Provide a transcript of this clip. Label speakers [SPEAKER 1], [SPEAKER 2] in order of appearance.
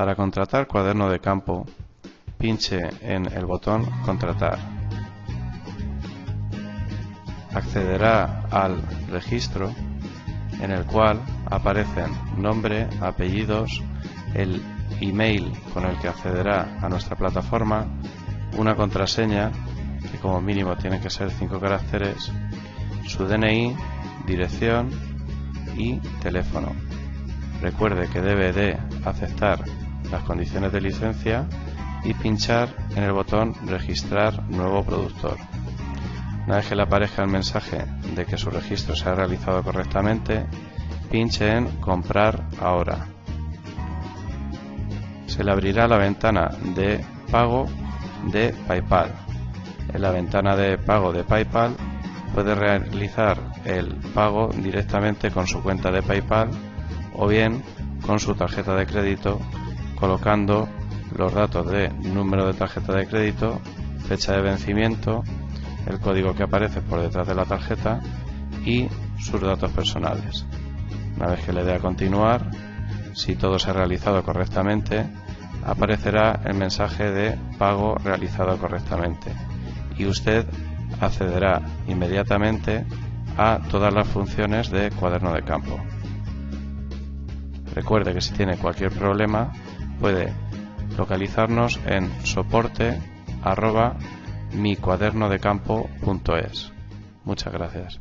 [SPEAKER 1] Para contratar cuaderno de campo, pinche en el botón Contratar. Accederá al registro en el cual aparecen nombre, apellidos, el email con el que accederá a nuestra plataforma, una contraseña que como mínimo tiene que ser 5 caracteres, su DNI, dirección y teléfono. Recuerde que debe de aceptar las condiciones de licencia y pinchar en el botón registrar nuevo productor. Una vez que le aparezca el mensaje de que su registro se ha realizado correctamente, pinche en comprar ahora. Se le abrirá la ventana de pago de PayPal. En la ventana de pago de PayPal puede realizar el pago directamente con su cuenta de PayPal o bien con su tarjeta de crédito colocando los datos de número de tarjeta de crédito, fecha de vencimiento, el código que aparece por detrás de la tarjeta y sus datos personales. Una vez que le dé a continuar, si todo se ha realizado correctamente, aparecerá el mensaje de pago realizado correctamente y usted accederá inmediatamente a todas las funciones de cuaderno de campo. Recuerde que si tiene cualquier problema puede localizarnos en soporte arroba micuadernodecampo.es. Muchas gracias.